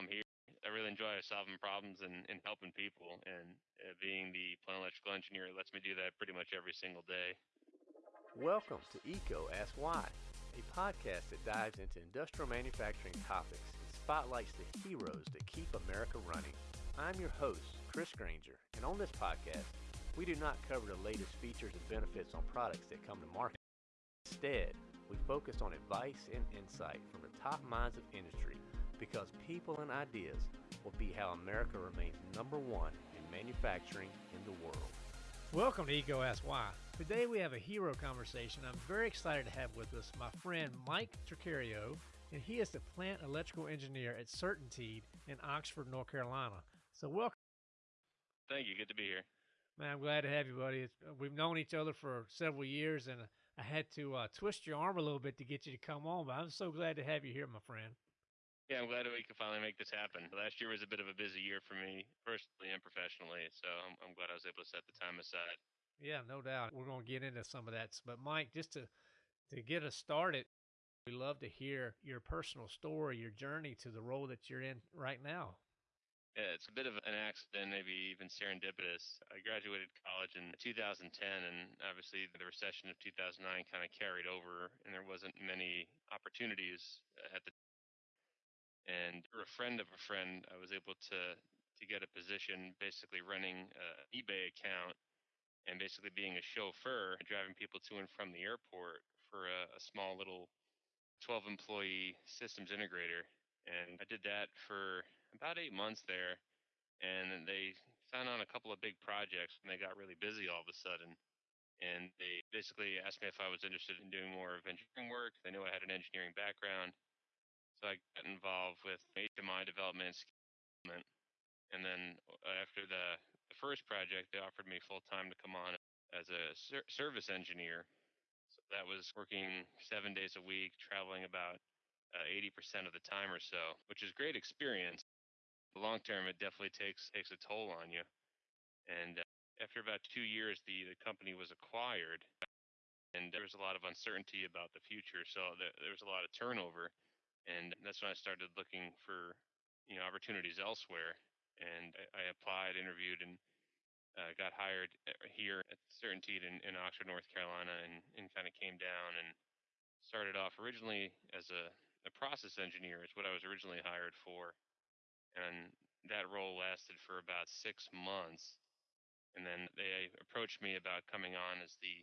I'm here. I really enjoy solving problems and, and helping people. And uh, being the plant electrical engineer lets me do that pretty much every single day. Welcome to EECO Ask Why, a podcast that dives into industrial manufacturing topics and spotlights the heroes that keep America running. I'm your host, Chris Granger, and on this podcast, we do not cover the latest features and benefits on products that come to market. Instead, we focus on advice and insight from the top minds of industry because people and ideas will be how America remains number one in manufacturing in the world. Welcome to EECO Ask Why. Today we have a hero conversation. I'm very excited to have with us my friend Mike Tricario, and he is the plant electrical engineer at CertainTeed in Oxford, North Carolina. So welcome. Thank you. Good to be here. Man, I'm glad to have you, buddy. It's, we've known each other for several years, and I had to uh, twist your arm a little bit to get you to come on, but I'm so glad to have you here, my friend. Yeah, I'm glad we could finally make this happen. Last year was a bit of a busy year for me, personally and professionally, so I'm, I'm glad I was able to set the time aside. Yeah, no doubt. We're going to get into some of that. But Mike, just to to get us started, we love to hear your personal story, your journey to the role that you're in right now. Yeah, it's a bit of an accident, maybe even serendipitous. I graduated college in 2010, and obviously the recession of 2009 kind of carried over, and there wasn't many opportunities at the and through a mm-hmm. friend of a friend, I was able to to get a position, basically running an eBay account and basically being a chauffeur, driving people to and from the airport for a, a small little 12 employee systems integrator. And I did that for about eight months there. And they found on a couple of big projects and they got really busy all of a sudden. And they basically asked me if I was interested in doing more of engineering work. They knew I had an engineering background. So I got involved with HMI development, and then uh, after the, the first project, they offered me full time to come on as a ser- service engineer. So that was working seven days a week, traveling about uh, 80% of the time or so, which is great experience. Long term, it definitely takes takes a toll on you. And uh, after about two years, the, the company was acquired, and there was a lot of uncertainty about the future. So there was a lot of turnover and that's when I started looking for you know opportunities elsewhere. And I, I applied, interviewed, and uh, got hired uh, here at CertainTeed in, in Oxford, North Carolina, and, and kind of came down and started off originally as a, a process engineer, It's what I was originally hired for, and that role lasted for about six months. And then they approached me about coming on as the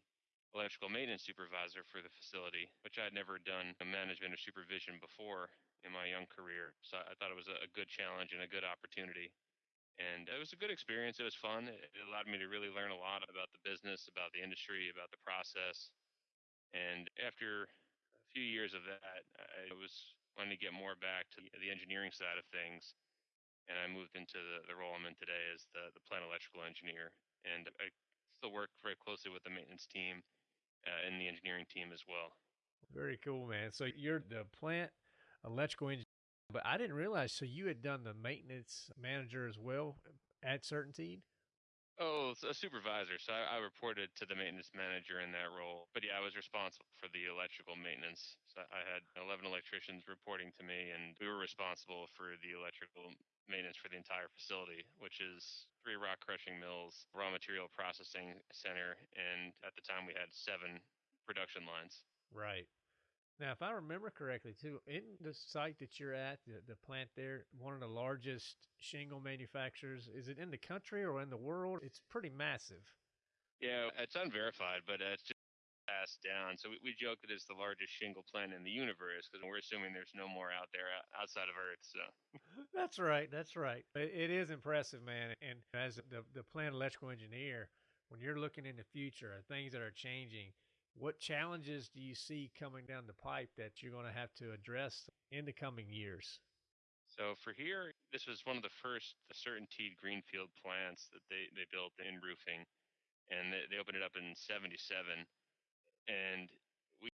electrical maintenance supervisor for the facility, which I had never done management or supervision before in my young career. So I thought it was a good challenge and a good opportunity. And it was a good experience. It was fun. It allowed me to really learn a lot about the business, about the industry, about the process. And after a few years of that, I was wanting to get more back to the engineering side of things. And I moved into the, the role I'm in today as the, the plant electrical engineer. And I still work very closely with the maintenance team uh, in the engineering team as well. Very cool, man. So you're the plant electrical engineer, but I didn't realize. So you had done the maintenance manager as well at CertainTeed. Oh, a supervisor. So I, I, reported to the maintenance manager in that role. But yeah, I was responsible for the electrical maintenance. So I had 11 electricians reporting to me, and we were responsible for the electrical maintenance for the entire facility, which is three rock crushing mills, raw material processing center, and at the time we had seven production lines. Right. Now, if I remember correctly, too, in the site that you're at, the, the plant there, one of the largest shingle manufacturers, is it in the country or in the world? It's pretty massive. Yeah, it's unverified, but it's just passed down. So we, we joke that it's the largest shingle plant in the universe because we're assuming there's no more out there uh, outside of Earth. So that's right. That's right. It, it is impressive, man. And as the the plant electrical engineer, when you're looking in the future, at things that are changing, what challenges do you see coming down the pipe that you're going to have to address in the coming years? So for here, this was one of the first CertainTeed greenfield plants that they, they built in roofing, and they, they opened it up in '77 and we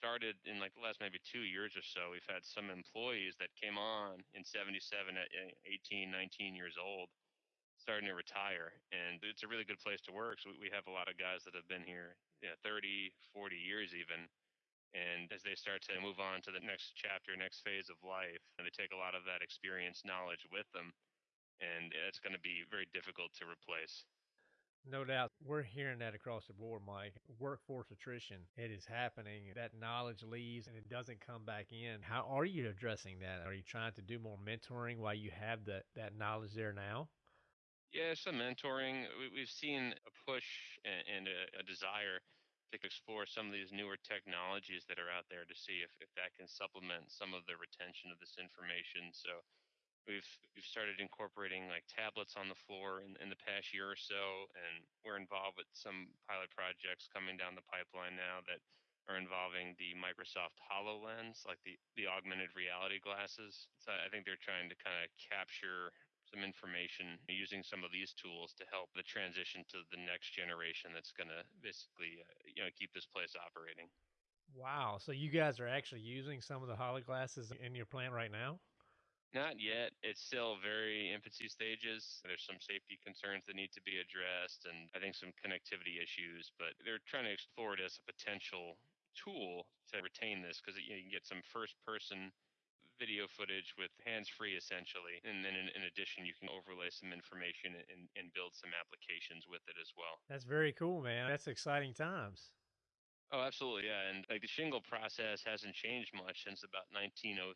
started in like the last maybe two years or so we've had some employees that came on in 77 at 18 19 years old starting to retire and it's a really good place to work so we have a lot of guys that have been here you know, 30 40 years even And as they start to move on to the next chapter, next phase of life, and they take a lot of that experience, knowledge with them, and uh, it's going to be very difficult to replace. No doubt. We're hearing that across the board, Mike. Workforce attrition, it is happening. That knowledge leaves and it doesn't come back in. How are you addressing that? Are you trying to do more mentoring while you have that, that knowledge there now? Yeah, some mentoring. We've seen a push and a, a desire to explore some of these newer technologies that are out there to see if, if that can supplement some of the retention of this information. So We've we've started incorporating like tablets on the floor in, in the past year or so, and we're involved with some pilot projects coming down the pipeline now that are involving the Microsoft HoloLens, like the, the augmented reality glasses. So I think they're trying to kind of capture some information using some of these tools to help the transition to the next generation that's going to basically uh, you know keep this place operating. Wow. So you guys are actually using some of the Holo glasses in your plant right now? Not yet. It's still very infancy stages. There's some safety concerns that need to be addressed, and I think some connectivity issues. But they're trying to explore it as a potential tool to retain this because you, know, you can get some first-person video footage with hands-free essentially, and then in, in, addition, you can overlay some information and, and build some applications with it as well. That's very cool, man. That's exciting times. Oh, absolutely, yeah. And like the shingle process hasn't changed much since about 1903,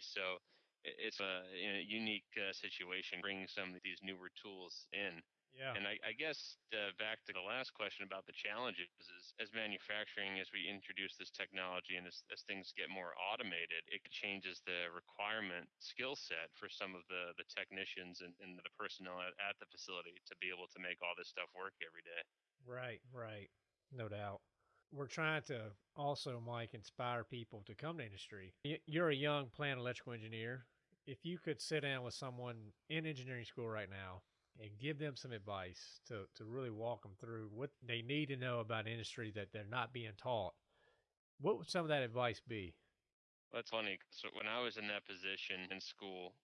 so it's a, a unique uh, situation bringing some of these newer tools in. Yeah. And I, I guess uh, back to the last question about the challenges is as manufacturing, as we introduce this technology and as, as things get more automated, it changes the requirement skill set for some of the, the technicians and, and the personnel at, at the facility to be able to make all this stuff work every day. Right, right. No doubt we're trying to also, Mike, inspire people to come to industry. You're a young plant electrical engineer. If you could sit down with someone in engineering school right now and give them some advice to, to really walk them through what they need to know about industry that they're not being taught, what would some of that advice be? That's funny. So when I was in that position in school,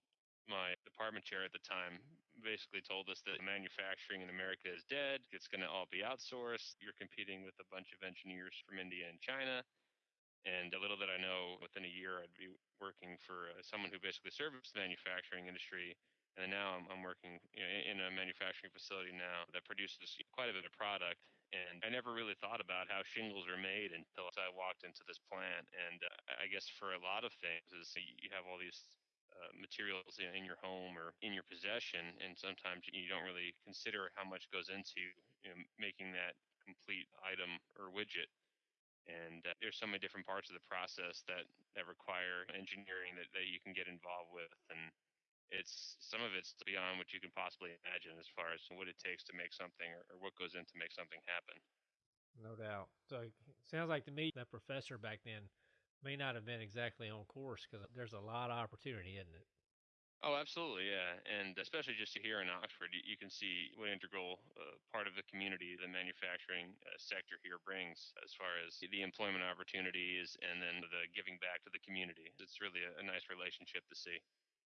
my department chair at the time basically told us that manufacturing in America is dead. It's going to all be outsourced. You're competing with a bunch of engineers from India and China. And a little that I know, within a year, I'd be working for uh, someone who basically serves the manufacturing industry. And now I'm, I'm working you know, in a manufacturing facility now that produces quite a bit of product. And I never really thought about how shingles are made until I walked into this plant. And uh, I guess for a lot of things, is you have all these uh, materials in, your home or in your possession, and sometimes you don't really consider how much goes into you know, making that complete item or widget. And uh, there's so many different parts of the process that that require engineering that, that you can get involved with, and it's some of it's beyond what you can possibly imagine as far as what it takes to make something or, or what goes in to make something happen. No doubt. So it sounds like to me that professor back then may not have been exactly on course because there's a lot of opportunity, isn't it? Oh, absolutely, yeah, and especially just here in Oxford, you, you can see what integral uh, part of the community the manufacturing uh, sector here brings, as far as the employment opportunities and then the giving back to the community. It's really a, a nice relationship to see.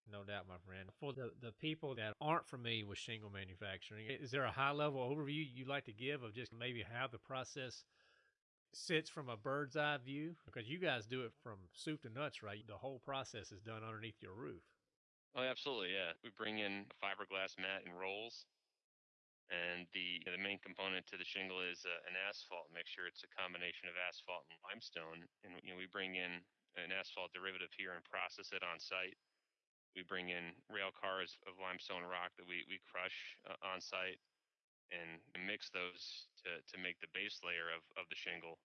No doubt, my friend. For the, the people that aren't familiar with shingle manufacturing, is there a high level overview you'd like to give of just maybe how the process sits from a bird's eye view because you guys do it from soup to nuts, right? The whole process is done underneath your roof. Oh, absolutely, yeah. We bring in a fiberglass mat and rolls, and the the main component to the shingle is uh, an asphalt mixture. It's a combination of asphalt and limestone, and you know we bring in an asphalt derivative here and process it on site. We bring in rail cars of limestone rock that we we crush uh, on site and mix those to, to make the base layer of, of the shingle.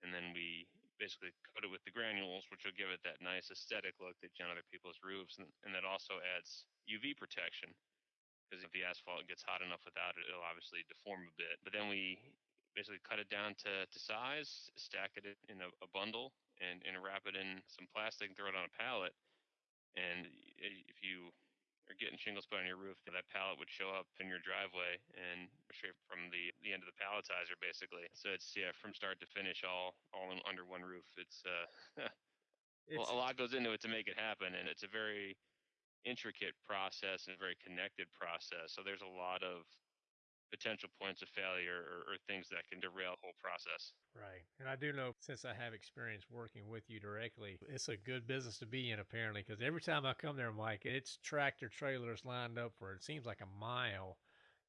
And then we basically coat it with the granules, which will give it that nice aesthetic look that you on other people's roofs. And, and that also adds UV protection because if the asphalt gets hot enough without it, it'll obviously deform a bit. But then we basically cut it down to, to size, stack it in a, a bundle, and, and wrap it in some plastic and throw it on a pallet. And eh, if you or getting shingles put on your roof, that pallet would show up in your driveway and straight from the, the end of the palletizer, basically. So it's yeah, from start to finish, all all in, under one roof. It's uh, it's, well, a lot goes into it to make it happen, and it's a very intricate process and a very connected process. So there's a lot of potential points of failure or, or, things that can derail the whole process. Right. And I do know since I have experience working with you directly, it's a good business to be in apparently because every time I come there, Mike, it's tractor trailers lined up for it seems like a mile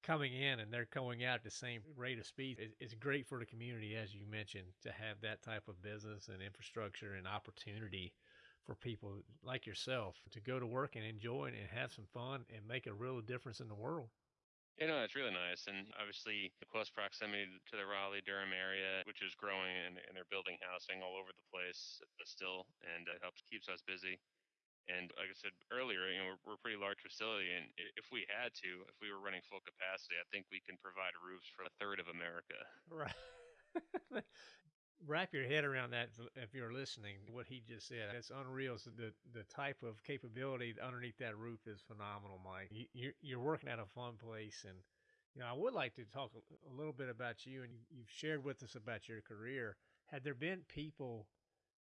coming in and they're going out at the same rate of speed. It's great for the community, as you mentioned, to have that type of business and infrastructure and opportunity for people like yourself to go to work and enjoy and have some fun and make a real difference in the world. You know, it's really nice. And obviously, the close proximity to the Raleigh Durham area, which is growing, and, and they're building housing all over the place uh, still, and it helps keeps us busy. And like I said earlier, you know, we're, we're a pretty large facility, and if we had to, if we were running full capacity, I think we can provide roofs for a third of America. Right. wrap your head around that if you're listening what he just said. It's unreal. So the the type of capability underneath that roof is phenomenal mike. You, you're working at a fun place and you know i would like to talk a little bit about you and you've shared with us about your career. Had there been people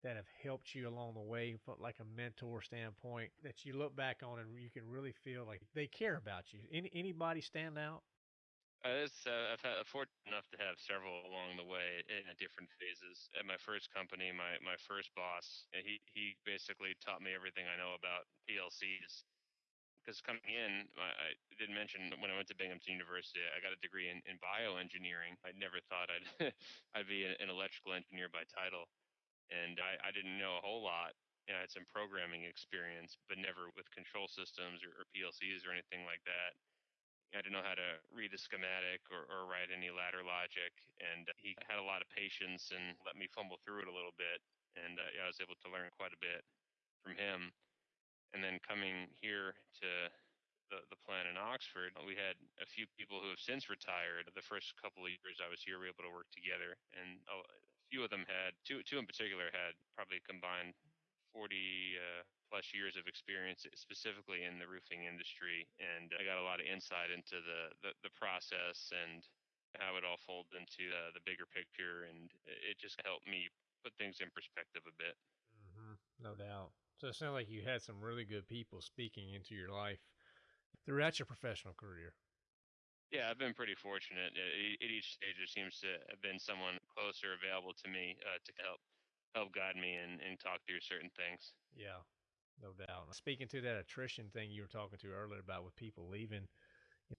that have helped you along the way from like a mentor standpoint that you look back on and you can really feel like they care about you? Any, anybody stand out uh, uh, I've had fortunate enough to have several along the way in different phases. At my first company, my my first boss, he he basically taught me everything I know about PLCs. Because coming in, I, I did mention when I went to Binghamton University, I got a degree in, in bioengineering. I never thought I'd I'd be an electrical engineer by title, and I, I didn't know a whole lot. You know, I had some programming experience, but never with control systems or, or PLCs or anything like that I didn't know how to read a schematic or, or write any ladder logic. And he had a lot of patience and let me fumble through it a little bit. And uh, yeah, I was able to learn quite a bit from him. And then coming here to the, the plant in Oxford, we had a few people who have since retired. The first couple of years I was here, we were able to work together. And a few of them had, two, two in particular, had probably combined 40 uh, plus years of experience specifically in the roofing industry, and I got a lot of insight into the the, the process and how it all folds into uh, the bigger picture, and it just helped me put things in perspective a bit. Mm-hmm. No doubt. So it sounds like you had some really good people speaking into your life throughout your professional career. Yeah, I've been pretty fortunate. At each stage, there seems to have been someone closer available to me uh, to help help guide me and, and talk through certain things. Yeah, no doubt. Speaking to that attrition thing you were talking to earlier about with people leaving,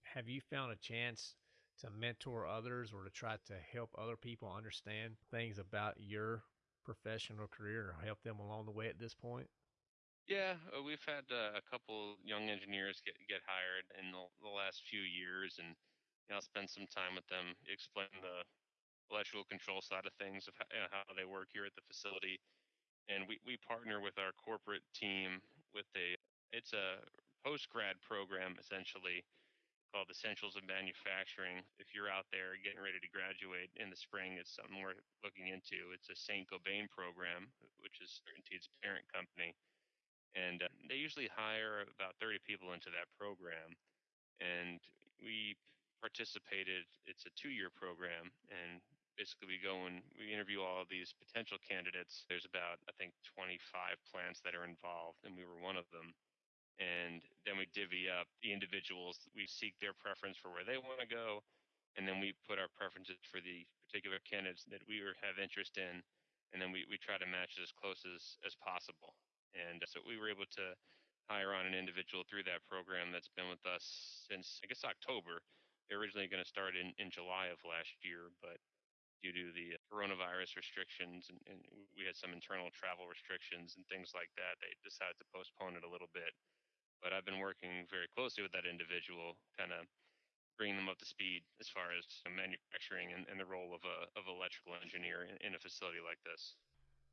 have you found a chance to mentor others or to try to help other people understand things about your professional career or help them along the way at this point? Yeah, uh, we've had uh, a couple young engineers get get hired in the, the last few years, and you know, I'll spend some time with them, explain the electrical control side of things of how, you know, how they work here at the facility, and we, we partner with our corporate team with a it's a post grad program essentially called Essentials of Manufacturing. If you're out there getting ready to graduate in the spring, it's something we're looking into. It's a Saint Gobain program, which is CertainTeed's parent company, and uh, they usually hire about 30 people into that program, and we participated. It's a two-year program, and basically we go and we interview all of these potential candidates. There's about I think 25 plants that are involved, and we were one of them. And then we divvy up the individuals. We seek their preference for where they want to go, and then we put our preferences for the particular candidates that we have interest in, and then we, we try to match as close as, as possible. And so we were able to hire on an individual through that program that's been with us since I guess October. They're originally going to start in, in July of last year, but due to the coronavirus restrictions and, and, we had some internal travel restrictions and things like that they decided to postpone it a little bit. But i've been working very closely with that individual kind of bringing them up to speed as far as manufacturing and, and the role of a of electrical engineer in, in a facility like this.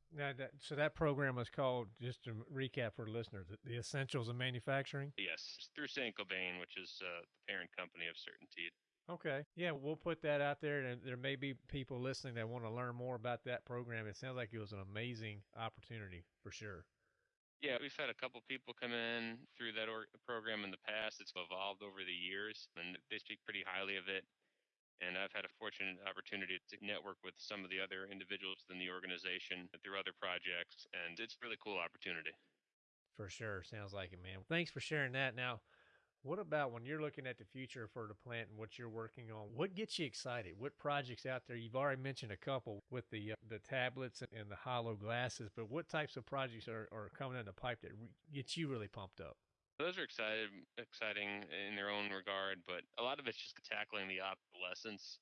Now that, so that program was called just to recap for listeners the essentials of manufacturing? Yes through Saint Gobain which is uh, the parent company of CertainTeed Okay. Yeah, we'll put that out there, and there may be people listening that want to learn more about that program. It sounds like it was an amazing opportunity for sure. Yeah, we've had a couple people come in through that or- program in the past. It's evolved over the years, and they speak pretty highly of it. And I've had a fortunate opportunity to network with some of the other individuals within the organization through other projects, and it's a really cool opportunity. For sure. Sounds like it, man. Thanks for sharing that. Now, What about when you're looking at the future for the plant and what you're working on? What gets you excited? What projects out there? You've already mentioned a couple with the uh, the tablets and the hollow glasses, but what types of projects are, are coming in the pipe that re- get you really pumped up? Those are excited, exciting in their own regard, but a lot of it's just tackling the obsolescence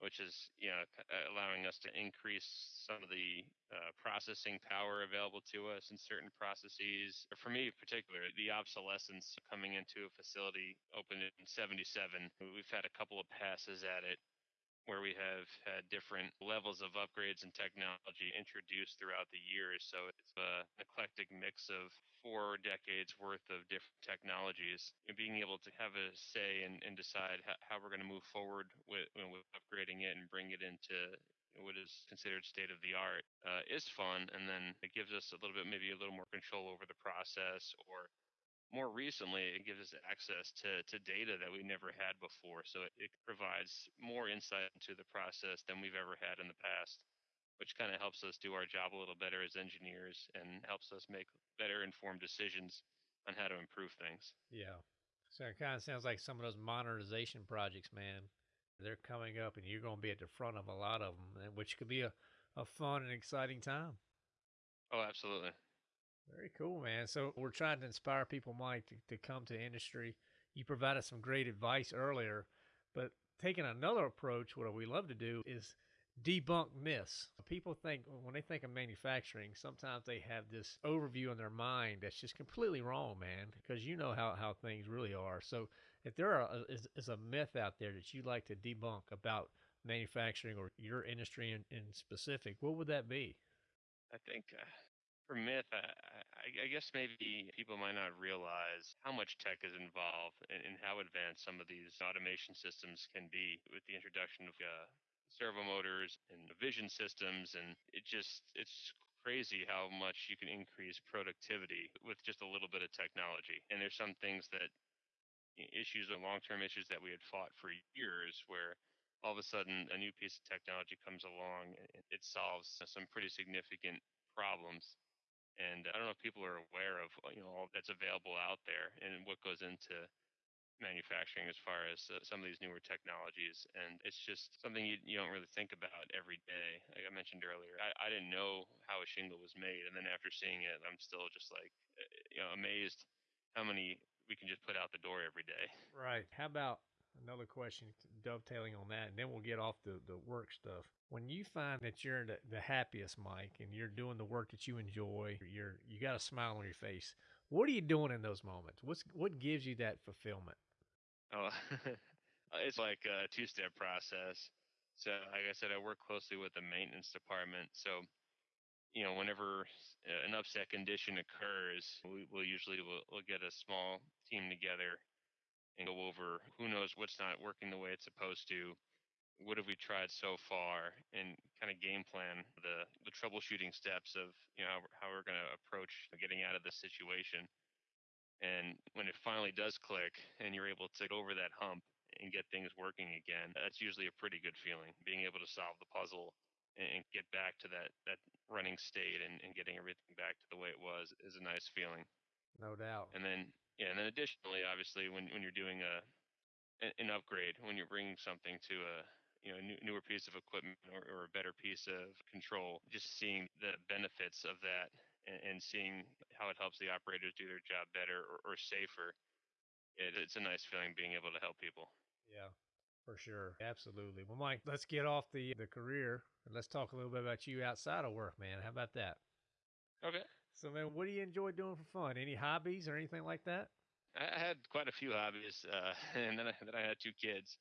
which is you know uh, allowing us to increase some of the uh, processing power available to us in certain processes. For me, in particular, the obsolescence coming into a facility opened in '77. We've had a couple of passes at it where we have had different levels of upgrades and technology introduced throughout the years. So it's an eclectic mix of four decades worth of different technologies. And being able to have a say and, and decide how, how we're going to move forward with, you know, with upgrading it and bring it into what is considered state of the art uh, is fun. And then it gives us a little bit, maybe a little more control over the process or more recently, it gives us access to, to data that we never had before. So it, it provides more insight into the process than we've ever had in the past, which kind of helps us do our job a little better as engineers and helps us make better informed decisions on how to improve things. Yeah. So it kind of sounds like some of those modernization projects, man. They're coming up, and you're going to be at the front of a lot of them, which could be a, a fun and exciting time. Oh, absolutely. Very cool, man. So we're trying to inspire people, Mike, to, to come to industry. You provided some great advice earlier, but taking another approach, what we love to do is debunk myths. People think when they think of manufacturing, sometimes they have this overview in their mind that's just completely wrong, man, because you know how, how things really are. So if there are, is, is a myth out there that you'd like to debunk about manufacturing or your industry in, in specific, what would that be? I think uh, for myth, I, I, I, guess maybe people might not realize how much tech is involved and, and, how advanced some of these automation systems can be with the introduction of uh, servo motors and vision systems. And it just, it's crazy how much you can increase productivity with just a little bit of technology. And there's some things that issues or long-term issues that we had fought for years where all of a sudden a new piece of technology comes along and it solves some pretty significant problems and I don't know if people are aware of you know all that's available out there and what goes into manufacturing as far as uh, some of these newer technologies and it's just something you, you don't really think about every day like i mentioned earlier I, I didn't know how a shingle was made and then after seeing it i'm still just like uh, you know amazed how many we can just put out the door every day right how about another question dovetailing on that, and then we'll get off the, the work stuff. When you find that you're the, the happiest, Mike, and you're doing the work that you enjoy, you're you got a smile on your face. What are you doing in those moments? What's what gives you that fulfillment? Oh, uh, it's like a two-step process. So, like I said, I work closely with the maintenance department. So, you know, whenever uh, an upset condition occurs, we, will usually we'll, we'll get a small team together and go over who knows what's not working the way it's supposed to what have we tried so far and kind of game plan the the troubleshooting steps of you know how, we're going to approach getting out of this situation. And when it finally does click and you're able to get over that hump and get things working again that's usually a pretty good feeling being able to solve the puzzle and get back to that that running state and, and getting everything back to the way it was is a nice feeling. No doubt. And then yeah, and then additionally, obviously, when when you're doing a an upgrade, when you're bringing something to a you know new, newer piece of equipment or, or a better piece of control, just seeing the benefits of that and, and seeing how it helps the operators do their job better or, or safer, it, it's a nice feeling being able to help people. Yeah, for sure. Absolutely. Well, Mike, let's get off the the career and let's talk a little bit about you outside of work, man. How about that? Okay. So, man, what do you enjoy doing for fun? Any hobbies or anything like that? I had quite a few hobbies, uh, and then I, then I had two kids,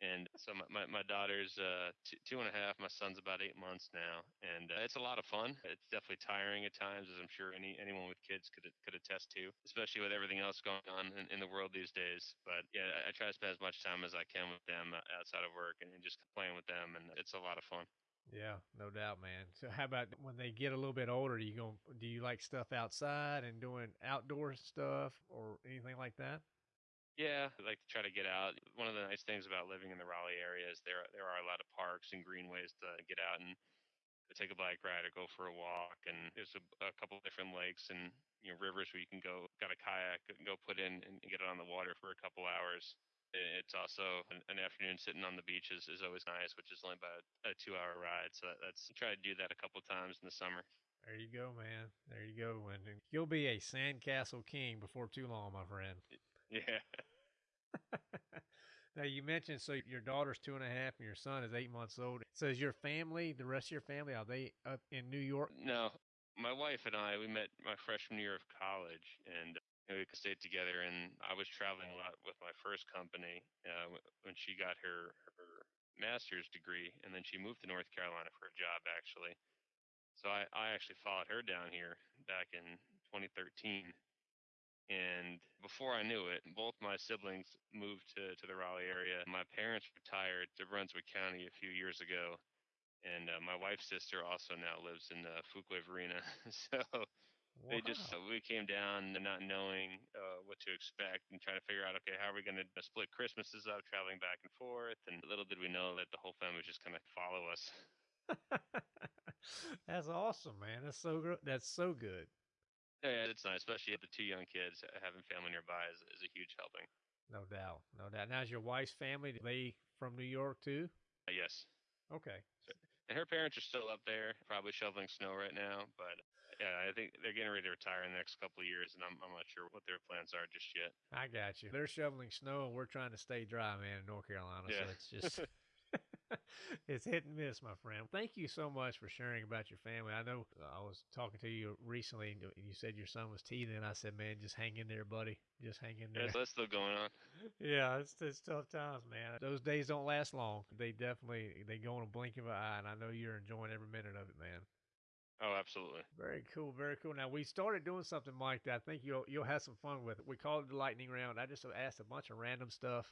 and so my my, my daughter's uh, two, two and a half. My son's about eight months now, and uh, it's a lot of fun. It's definitely tiring at times, as I'm sure any anyone with kids could could attest to, especially with everything else going on in, in the world these days. But yeah, I, I try to spend as much time as I can with them uh, outside of work and just playing with them, and it's a lot of fun. Yeah, no doubt, man. So, how about when they get a little bit older? You go? Do you like stuff outside and doing outdoor stuff or anything like that? Yeah, I like to try to get out. One of the nice things about living in the Raleigh area is there there are a lot of parks and greenways to get out and take a bike ride or go for a walk. And there's a, a couple different lakes and you know rivers where you can go. Got a kayak and go put in and get it on the water for a couple hours. It's also an, an afternoon sitting on the beach is, is always nice, which is only about a two hour ride. So that, that's try to do that a couple times in the summer. There you go, man. There you go. And you'll be a sandcastle king before too long, my friend. Yeah. now you mentioned so your daughter's two and a half and your son is eight months old. So is your family, the rest of your family, are they up in New York? No, my wife and I we met my freshman year of college, and we stayed together, and I was traveling a lot with my first company uh, when she got her her master's degree, and then she moved to North Carolina for a job actually. So I, I actually followed her down here back in 2013, and before I knew it, both my siblings moved to to the Raleigh area. My parents retired to Brunswick County a few years ago, and uh, my wife's sister also now lives in uh, Fuquay-Varina. so Wow. They just uh, we came down not knowing uh, what to expect and trying to figure out okay how are we going to split Christmases up, traveling back and forth, and little did we know that the whole family was just going to follow us. that's awesome, man. That's so. That's so good. Yeah, it's nice, especially with the two young kids. Having family nearby is, is a huge helping. No doubt, no doubt. Now, is your wife's family they from New York too? Uh, yes. Okay. And her parents are still up there, probably shoveling snow right now, but yeah, I think they're getting ready to retire in the next couple of years, and I'm, I'm not sure what their plans are just yet. I got you. They're shoveling snow, and we're trying to stay dry, man, in North Carolina. Yeah. So it's just. it's hit and miss, my friend. Thank you so much for sharing about your family. I know uh, I was talking to you recently, and you said your son was teething. I said, "Man, just hang in there, buddy. Just hang in there." Yeah, that's still going on. yeah, it's, it's tough times, man. Those days don't last long. They definitely they go in a blink of an eye, and I know you're enjoying every minute of it, man. Oh, absolutely. Very cool, very cool. Now we started doing something like that. I think you'll you'll have some fun with it. We called it the lightning round. I just asked a bunch of random stuff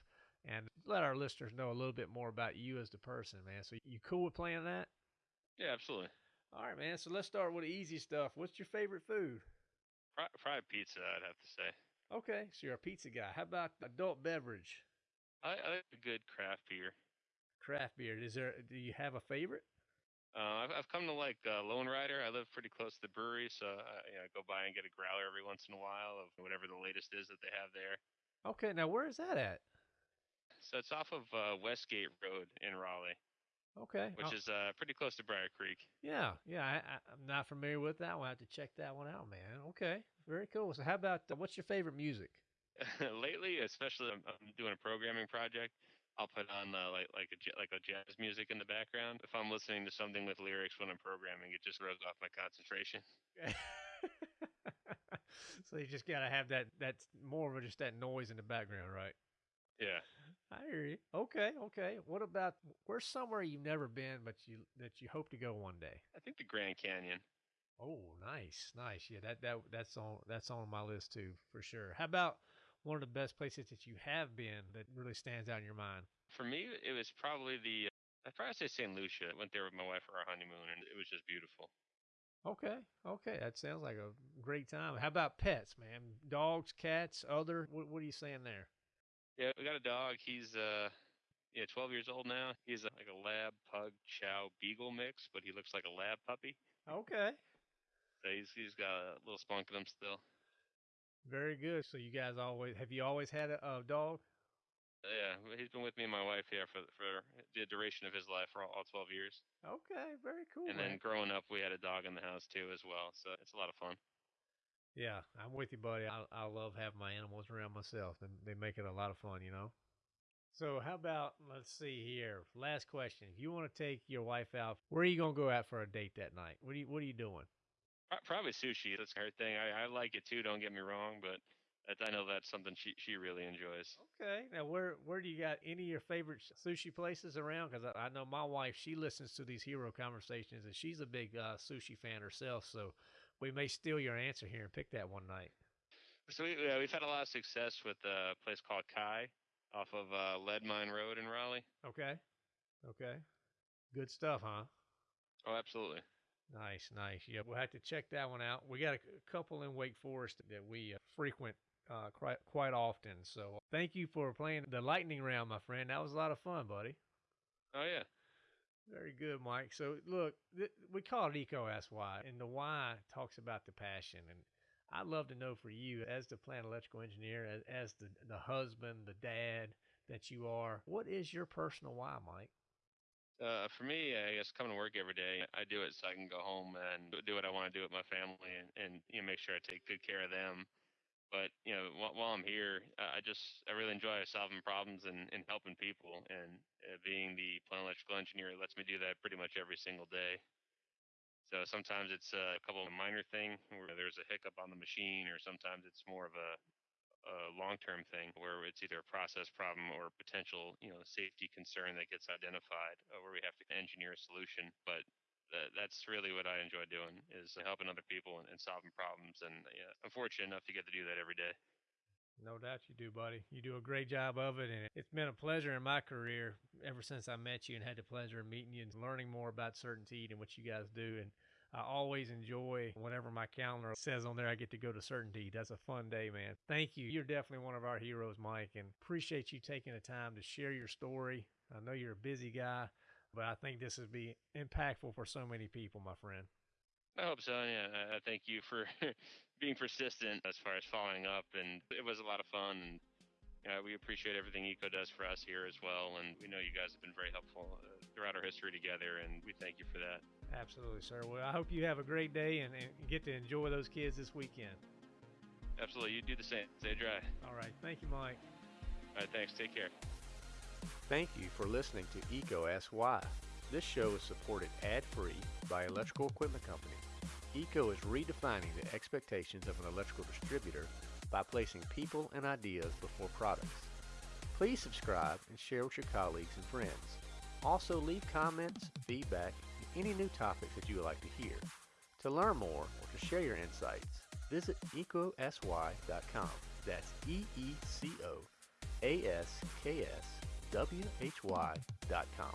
and let our listeners know a little bit more about you as the person, man. So you cool with playing that? Yeah, absolutely. All right, man. So let's start with the easy stuff. What's your favorite food? Probably pizza, I'd have to say. Okay, so you're a pizza guy. How about adult beverage? I, I like a good craft beer. Craft beer. Is there? Do you have a favorite? Uh, I've, I've come to like uh, Lonerider. I live pretty close to the brewery, so I you know, go by and get a growler every once in a while of whatever the latest is that they have there. Okay, now where is that at? So it's off of uh, Westgate Road in Raleigh. Okay. Which oh. is uh, pretty close to Brier Creek. Yeah, yeah. I, am not familiar with that one. I have to check that one out, man. Okay, very cool. So, how about uh, what's your favorite music? Lately, especially, I'm, I'm doing a programming project. I'll put on uh, like like a like a jazz music in the background. If I'm listening to something with lyrics when I'm programming, it just throws off my concentration. so you just gotta have that that's more of just that noise in the background, right? Yeah. I hear you. Okay, okay. What about where's somewhere you've never been but you that you hope to go one day? I think the Grand Canyon. Oh, nice, nice. Yeah, that that that's on that's on my list too for sure. How about one of the best places that you have been that really stands out in your mind? For me, it was probably the, I'd probably say St. Lucia. I went there with my wife for our honeymoon, and it was just beautiful. Okay, okay, that sounds like a great time. How about pets, man? Dogs, cats, other? What, what are you saying there? Yeah, we got a dog. He's uh, yeah, 12 years old now. He's like a lab, pug, chow, beagle mix, but he looks like a lab puppy. Okay. So he's he's got a little spunk in him still. Very good. So you guys always have you always had a, a dog? Yeah, he's been with me and my wife here for for the duration of his life for all, all 12 years. Okay, very cool. And man. then growing up, we had a dog in the house too as well, so it's a lot of fun. Yeah, I'm with you, buddy. I, I love having my animals around myself, and they make it a lot of fun, you know. So how about let's see here. Last question: If you want to take your wife out, where are you gonna go out for a date that night? What are you What are you doing? Probably sushi. That's her thing. I, I like it too. Don't get me wrong, but I know that's something she she really enjoys. Okay. Now, where where do you got any of your favorite sushi places around? Because I, I, know my wife she listens to these hero conversations and she's a big uh, sushi fan herself. So we may steal your answer here and pick that one night. So we, yeah, we've had a lot of success with a place called Kai off of uh, Lead Mine Road in Raleigh. Okay. Okay. Good stuff, huh? Oh, absolutely. Nice, nice. Yeah, we'll have to check that one out. We got a couple in Wake Forest that we uh, frequent uh, quite quite often. So thank you for playing the lightning round, my friend. That was a lot of fun, buddy. Oh yeah. Very good, Mike. So, look, th- we call it EECO Ask Why, and the why talks about the passion. And I'd love to know for you, as the plant electrical engineer, as, as the, the husband, the dad that you are, what is your personal why, Mike? Uh, for me, I guess coming to work every day, I do it so I can go home and do what I want to do with my family and, and you know, make sure I take good care of them. But you know, while, while I'm here, I just I really enjoy solving problems and, and helping people. And uh, being the plant electrical engineer lets me do that pretty much every single day. So sometimes it's a couple of minor thing where there's a hiccup on the machine, or sometimes it's more of a, a long-term thing where it's either a process problem or potential, you know, safety concern that gets identified, uh, where we have to engineer a solution. But that, that's really what I enjoy doing is helping other people and, and solving problems. And yeah, I'm fortunate enough to get to do that every day. No doubt you do, buddy. You do a great job of it. And it's been a pleasure in my career ever since I met you and had the pleasure of meeting you and learning more about CertainTeed and what you guys do. And I always enjoy whenever my calendar says on there I get to go to CertainTeed. That's a fun day, man. Thank you. You're definitely one of our heroes, Mike, and appreciate you taking the time to share your story. I know you're a busy guy but I think this would be impactful for so many people, my friend. I hope so. Yeah, I thank you for being persistent as far as following up, and it was a lot of fun. And uh, we appreciate everything EECO does for us here as well, and we know you guys have been very helpful uh, throughout our history together, and we thank you for that. Absolutely, sir. Well, I hope you have a great day and, and get to enjoy those kids this weekend. Absolutely. You do the same. Stay dry. All right. Thank you, Mike. All right. Thanks. Take care. Thank you for listening to EECO Ask Why. This show is supported ad-free by Electrical Equipment Company. EECO is redefining the expectations of an electrical distributor by placing people and ideas before products. Please subscribe and share with your colleagues and friends. Also leave comments, feedback, and any new topics that you would like to hear. To learn more or to share your insights, visit ecosky.com. That's E-E-C-O A-S-K-S W-H-Y.com.